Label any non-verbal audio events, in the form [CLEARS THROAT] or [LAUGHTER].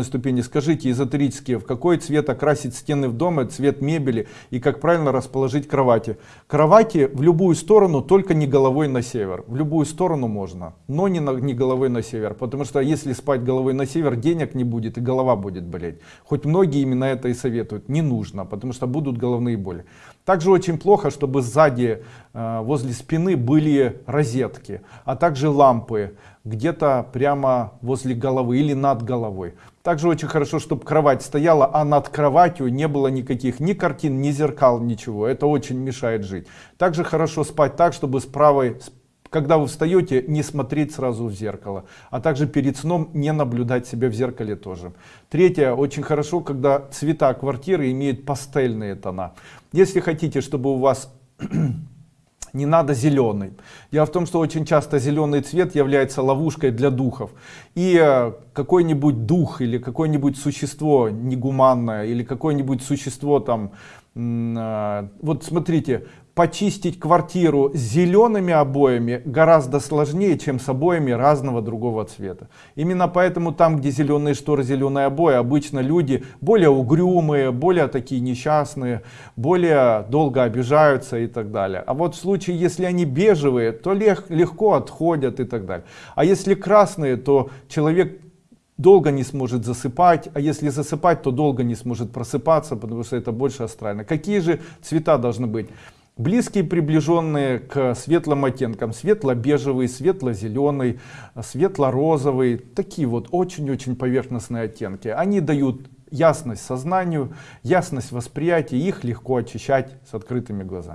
ступени. Скажите эзотерические в какой цвет окрасить стены в доме цвет мебели и как правильно расположить кровати? Кровати в любую сторону только не головой на север. В любую сторону можно но не, на, не головой на север. Потому что если спать головой на север денег не будет и голова будет болеть. Хоть многие именно это и советуют. Не нужно потому что будут головные боли также очень плохо чтобы сзади э, возле спины были розетки а также лампы где-то прямо возле головы или над головой также очень хорошо, чтобы кровать стояла, а над кроватью не было никаких ни картин, ни зеркал, ничего. Это очень мешает жить. Также хорошо спать так, чтобы с правой, когда вы встаете, не смотреть сразу в зеркало. А также перед сном не наблюдать себя в зеркале тоже. Третье, очень хорошо, когда цвета квартиры имеют пастельные тона. Если хотите, чтобы у вас [CLEARS THROAT] не надо зеленый. Дело в том, что очень часто зеленый цвет является ловушкой для духов. И э, какой-нибудь дух или какое-нибудь существо негуманное или какое-нибудь существо там, э, вот смотрите, почистить квартиру зелеными обоями гораздо сложнее, чем с обоями разного другого цвета. Именно поэтому там, где зеленые шторы, зеленые обои, обычно люди более угрюмые, более такие несчастные, более долго обижаются и так далее. А вот в случае, если они бежевые, то лег, легко отходят и так далее. А если красные, то человек долго не сможет засыпать, а если засыпать, то долго не сможет просыпаться, потому что это больше астрально. Какие же цвета должны быть? близкие приближенные к светлым оттенкам светло-бежевый светло-зеленый светло-розовый такие вот очень-очень поверхностные оттенки они дают ясность сознанию ясность восприятия их легко очищать с открытыми глазами